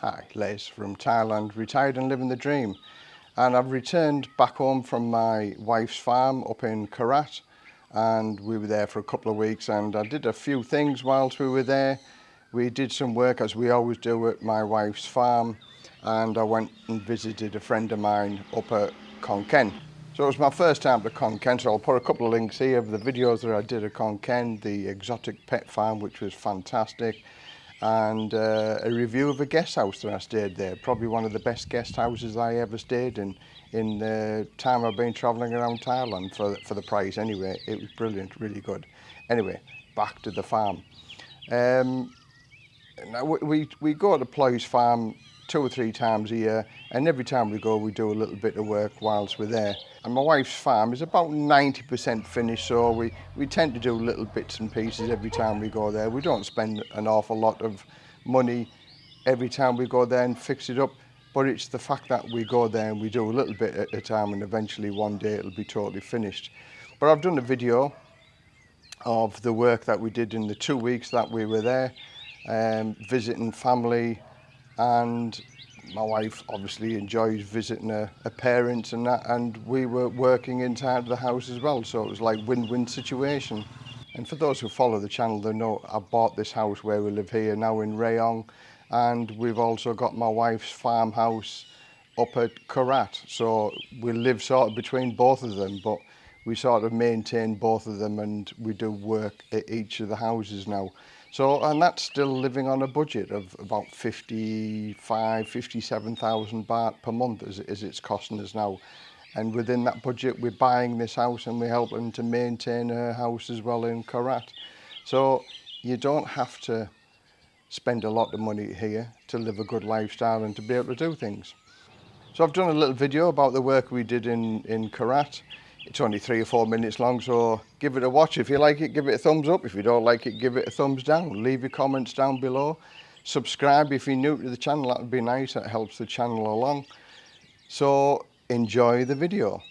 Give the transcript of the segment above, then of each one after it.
Hi, Les from Thailand, retired and living the dream. And I've returned back home from my wife's farm up in Korat and we were there for a couple of weeks and I did a few things whilst we were there. We did some work as we always do at my wife's farm and I went and visited a friend of mine up at Khon Kaen. So it was my first time to Khon Kaen, so I'll put a couple of links here of the videos that I did at Khon Kaen, the exotic pet farm, which was fantastic and uh, a review of a guest house that I stayed there. Probably one of the best guest houses I ever stayed in in the time I've been travelling around Thailand for, for the price anyway. It was brilliant, really good. Anyway, back to the farm. Um, now we, we go to Ploy's Farm two or three times a year and every time we go we do a little bit of work whilst we're there. And my wife's farm is about 90% finished so we we tend to do little bits and pieces every time we go there. We don't spend an awful lot of money every time we go there and fix it up but it's the fact that we go there and we do a little bit at a time and eventually one day it'll be totally finished. But I've done a video of the work that we did in the two weeks that we were there um, visiting family and my wife obviously enjoys visiting her, her parents and that and we were working inside the house as well so it was like win-win situation. And for those who follow the channel they know I bought this house where we live here now in Rayong and we've also got my wife's farmhouse up at Karat so we live sort of between both of them but we sort of maintain both of them and we do work at each of the houses now. So, and that's still living on a budget of about 55, 57,000 baht per month as, as it's costing us now. And within that budget, we're buying this house and we're helping to maintain her house as well in Karat. So you don't have to spend a lot of money here to live a good lifestyle and to be able to do things. So I've done a little video about the work we did in, in Karat. It's only three or four minutes long, so give it a watch. If you like it, give it a thumbs up. If you don't like it, give it a thumbs down. Leave your comments down below. Subscribe if you're new to the channel, that would be nice. That helps the channel along. So enjoy the video.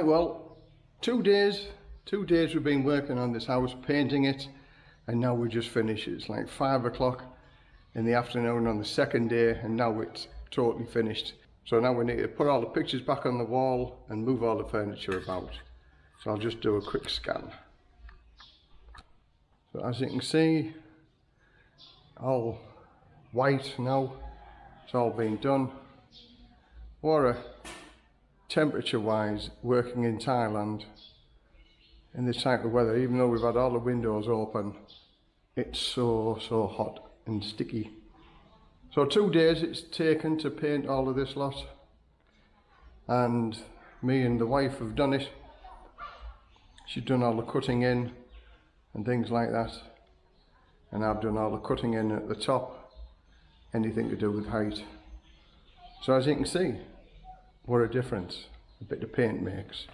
Right, well, two days, two days we've been working on this house, painting it, and now we just finished. It's like five o'clock in the afternoon on the second day, and now it's totally finished. So now we need to put all the pictures back on the wall and move all the furniture about. So I'll just do a quick scan. So as you can see, all white now, it's all been done. What a temperature wise working in Thailand in this type of weather even though we've had all the windows open it's so so hot and sticky. So two days it's taken to paint all of this lot and me and the wife have done it. She's done all the cutting in and things like that and I've done all the cutting in at the top anything to do with height. So as you can see what a difference a bit of paint makes.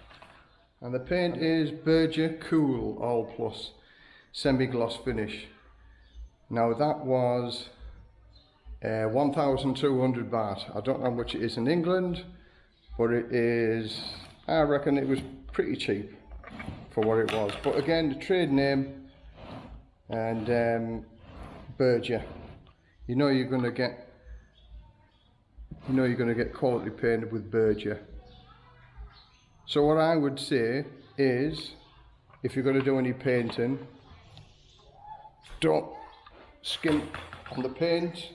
And the paint is Berger Cool All Plus semi-gloss finish. Now that was uh, 1,200 baht. I don't know how much it is in England, but it is, I reckon it was pretty cheap for what it was. But again, the trade name and um, Berger. You know you're going to get you know you're going to get quality painted with Berger. So what I would say is if you're going to do any painting don't skimp on the paint.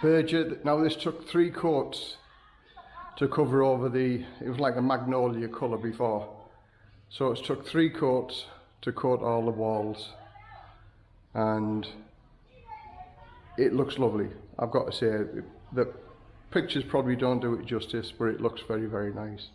Berger, now this took three coats to cover over the, it was like a magnolia colour before. So it's took three coats to coat all the walls and it looks lovely. I've got to say, the pictures probably don't do it justice, but it looks very, very nice.